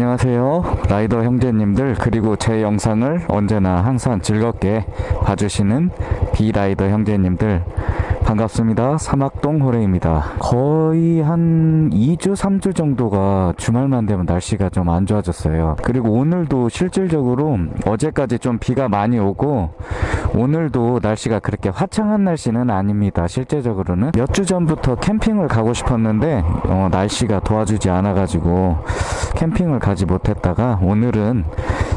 안녕하세요. 라이더 형제님들 그리고 제 영상을 언제나 항상 즐겁게 봐주시는 비라이더 형제님들 반갑습니다. 사막동 호레입니다. 거의 한 2주 3주 정도가 주말만 되면 날씨가 좀 안 좋아졌어요. 그리고 오늘도 실질적으로 어제까지 좀 비가 많이 오고 오늘도 날씨가 그렇게 화창한 날씨는 아닙니다. 실제적으로는 몇 주 전부터 캠핑을 가고 싶었는데 어, 날씨가 도와주지 않아 가지고 캠핑을 가지 못했다가 오늘은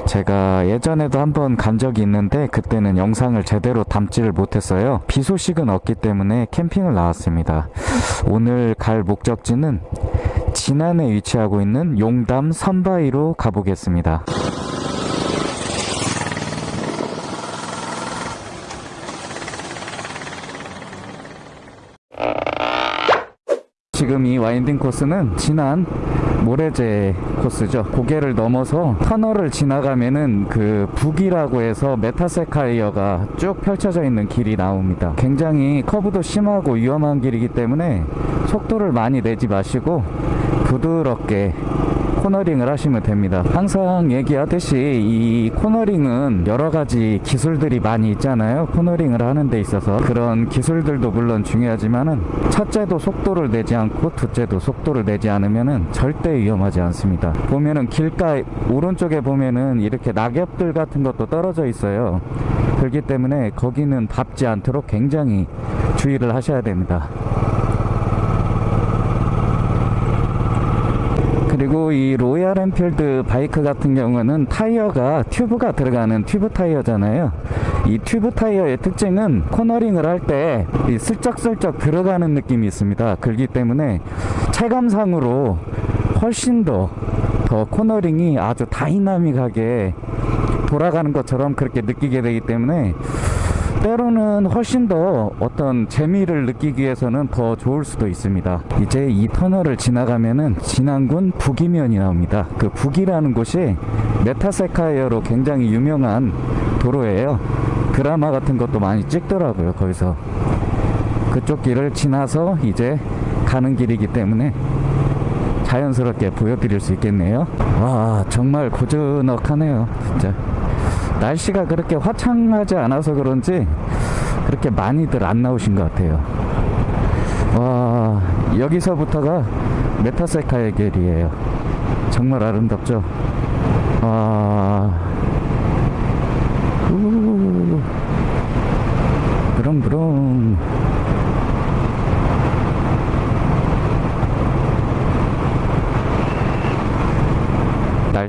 제가 예전에도 한번 간 적이 있는데 그때는 영상을 제대로 담지를 못했어요. 비 소식은 없기 때문에 캠핑을 나왔습니다. 오늘 갈 목적지는 진안에 위치하고 있는 용담 선바위로 가보겠습니다. 지금 이 winding 코스는 진안 모래재 코스죠. 고개를 넘어서 터널을 지나가면은 그 부귀라고 해서 메타세쿼이아가 쭉 펼쳐져 있는 길이 나옵니다. 굉장히 커브도 심하고 위험한 길이기 때문에 속도를 많이 내지 마시고 부드럽게 코너링을 하시면 됩니다. 항상 얘기하듯이 이 코너링은 여러 가지 기술들이 많이 있잖아요. 코너링을 하는 데 있어서 그런 기술들도 물론 중요하지만은 첫째도 속도를 내지 않고 둘째도 속도를 내지 않으면은 절대 위험하지 않습니다. 보면은 길가 오른쪽에 보면은 이렇게 낙엽들 같은 것도 떨어져 있어요. 그렇기 때문에 거기는 밟지 않도록 굉장히 주의를 하셔야 됩니다 그리고 이 로얄 엔필드 바이크 같은 경우는 타이어가 튜브가 들어가는 튜브 타이어잖아요. 이 튜브 타이어의 특징은 코너링을 할 때 슬쩍슬쩍 들어가는 느낌이 있습니다. 그렇기 때문에 체감상으로 훨씬 더, 더 코너링이 아주 다이나믹하게 돌아가는 것처럼 그렇게 느끼게 되기 때문에 때로는 훨씬 더 어떤 재미를 느끼기 위해서는 더 좋을 수도 있습니다. 이제 이 터널을 지나가면은 진안군 부귀면이 나옵니다. 그 부귀라는 곳이 메타세쿼이아로 굉장히 유명한 도로예요. 드라마 같은 것도 많이 찍더라고요 거기서. 그쪽 길을 지나서 이제 가는 길이기 때문에 자연스럽게 보여드릴 수 있겠네요. 와 정말 고즈넉하네요 진짜 날씨가 그렇게 화창하지 않아서 그런지 그렇게 많이들 안 나오신 것 같아요. 와 여기서부터가 메타세카의 길이에요. 정말 아름답죠? 와. 부릉부릉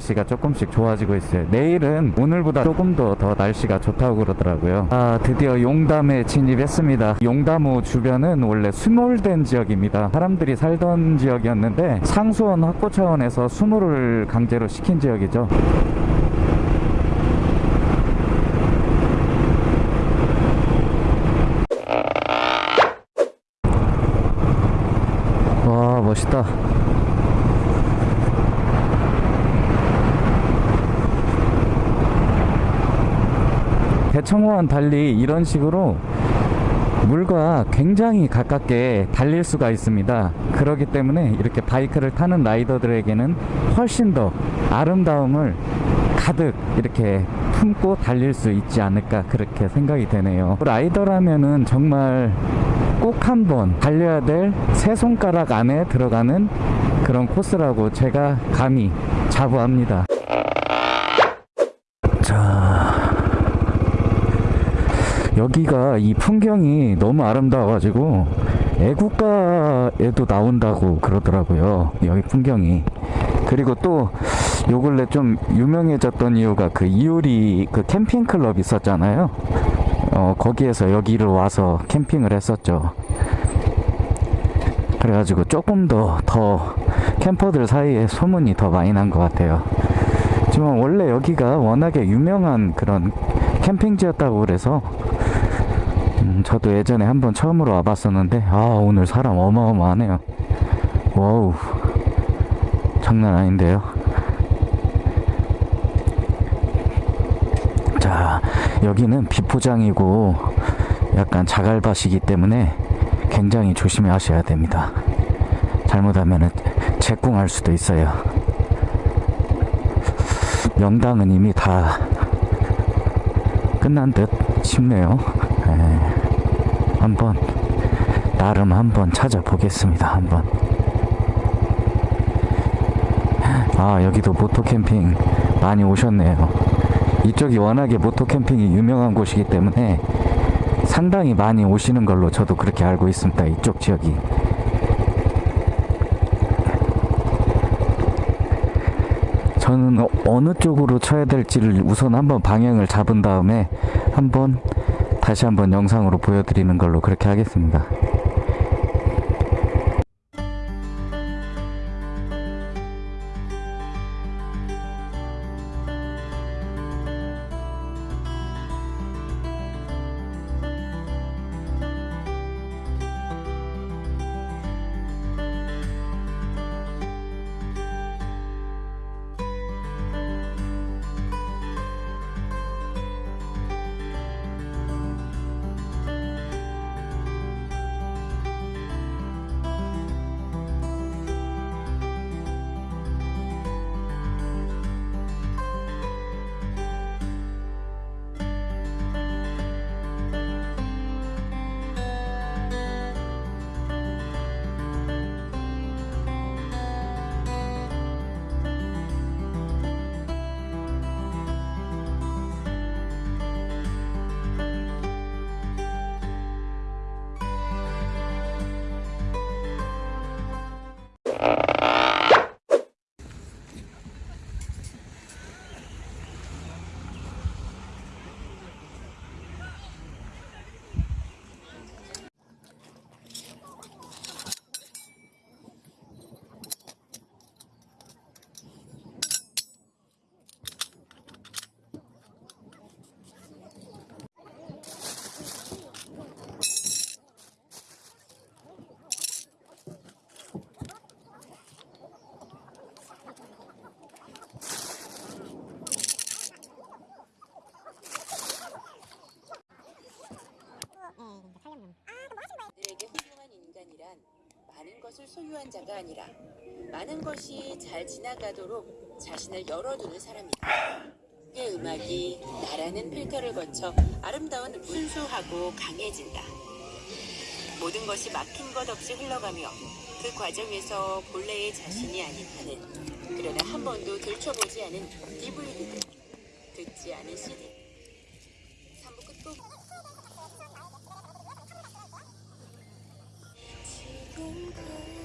날씨가 조금씩 좋아지고 있어요. 내일은 오늘보다 조금 더 더 날씨가 좋다고 그러더라고요. 아 드디어 용담에 진입했습니다. 용담호 주변은 원래 수몰된 지역입니다. 사람들이 살던 지역이었는데 상수원 확보 차원에서 수몰을 강제로 시킨 지역이죠. 와 멋있다 대청호와는 달리 이런 식으로 물과 굉장히 가깝게 달릴 수가 있습니다. 그렇기 때문에 이렇게 바이크를 타는 라이더들에게는 훨씬 더 아름다움을 가득 이렇게 품고 달릴 수 있지 않을까 그렇게 생각이 되네요. 라이더라면은 정말 꼭 한번 달려야 될 세 손가락 안에 들어가는 그런 코스라고 제가 감히 자부합니다 자 여기가 이 풍경이 너무 아름다워가지고 애국가에도 나온다고 그러더라고요 여기 풍경이. 그리고 또 요 근래 좀 유명해졌던 이유가 그 이효리 그 캠핑 클럽 있었잖아요. 어 거기에서 여기를 와서 캠핑을 했었죠. 그래가지고 조금 더 더 캠퍼들 사이에 소문이 더 많이 난 것 같아요. 지금 원래 여기가 워낙에 유명한 그런 캠핑지였다고 그래서 음, 저도 예전에 한번 처음으로 와봤었는데 아 오늘 사람 어마어마하네요. wow. 장난 아닌데요. 자 여기는 비포장이고 약간 자갈밭이기 때문에 굉장히 조심히 하셔야 됩니다. 잘못하면 제궁할 수도 있어요. 명당은 이미 다 끝난 듯 싶네요. 예. 한번 나름 한번 찾아보겠습니다. 한번. 아 여기도 모토 캠핑 많이 오셨네요. 이쪽이 워낙에 모토 캠핑이 유명한 곳이기 때문에 상당히 많이 오시는 걸로 저도 그렇게 알고 있습니다. 이쪽 지역이. 저는 어- 어느 쪽으로 쳐야 될지를 우선 한번 방향을 잡은 다음에 한번 다시 한번 영상으로 보여드리는 걸로 그렇게 하겠습니다. Uh... 소유한 자가 아니라 많은 것이 잘 지나가도록 자신을 열어두는 사람이다. 그의 음악이 나라는 필터를 거쳐 아름다운 순수하고 강해진다. 모든 것이 막힌 것 없이 흘러가며 그 과정에서 본래의 자신이 아닌 하는 그러나 한 번도 들춰보지 않은 DVD들 듣지 않은 CD 3부 끝곡 지금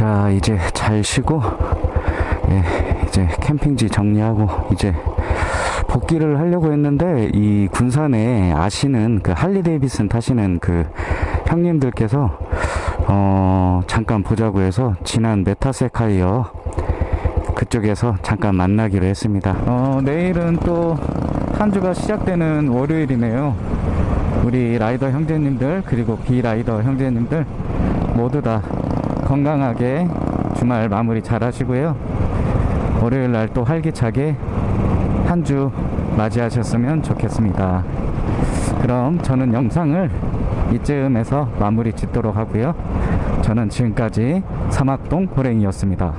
자 이제 잘 쉬고 예, 이제 캠핑지 정리하고 이제 복귀를 하려고 했는데 이 군산에 아시는 그 할리 데이비슨 타시는 그 형님들께서 어 잠깐 보자고 해서 진안 메타세쿼이아 그쪽에서 잠깐 만나기로 했습니다. 어 내일은 또 한 주가 시작되는 월요일이네요. 우리 라이더 형제님들 그리고 비라이더 형제님들 모두 다 건강하게 주말 마무리 잘 하시고요. 월요일 날 또 활기차게 한 주 맞이하셨으면 좋겠습니다. 그럼 저는 영상을 이쯤에서 마무리 짓도록 하고요. 저는 지금까지 사막동 호랭이였습니다.